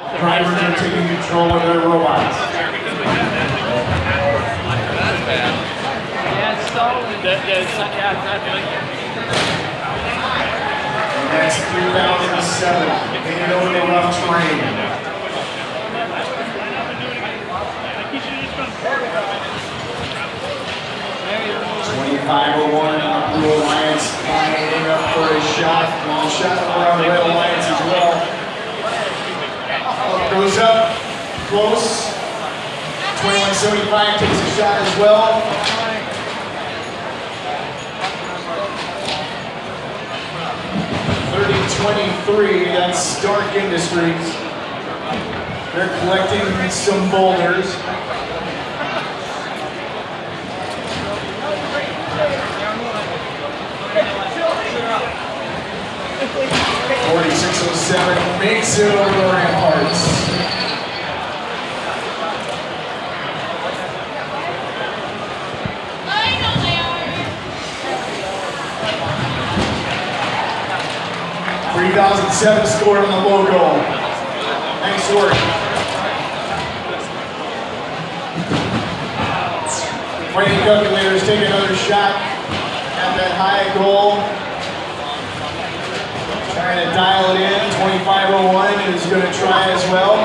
Drivers are taking control of their robots. Yeah, it's stolen. The, the, yeah, exactly. And that's 3007. Taking over the rough terrain. Twenty-five oh one, uh, Blue Alliance lining up for a shot. Long shot around Red Alliance as well. close. 2175 takes a shot as well. Twenty-three. That's Stark Industries. They're collecting some boulders. Forty-six oh seven makes it over and home. 3007 scored on the low goal. Nice work. Wayne Calculators take another shot at that high goal. Trying to dial it in. 2501 is going to try as well.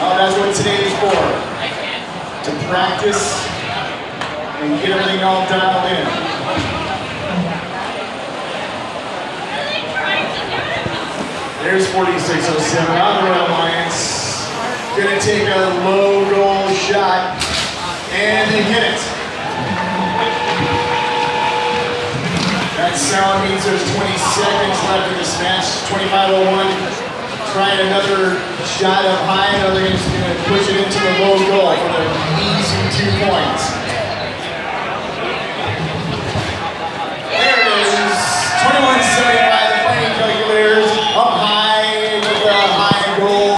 Oh, that's what today is for. To practice and get everything all dialed There's 4607 on the rail alliance. Gonna take a low goal shot. And they hit it. That sound means there's 20 seconds left in this match. 2501. Trying another shot up high. Another game's gonna push it into the low goal.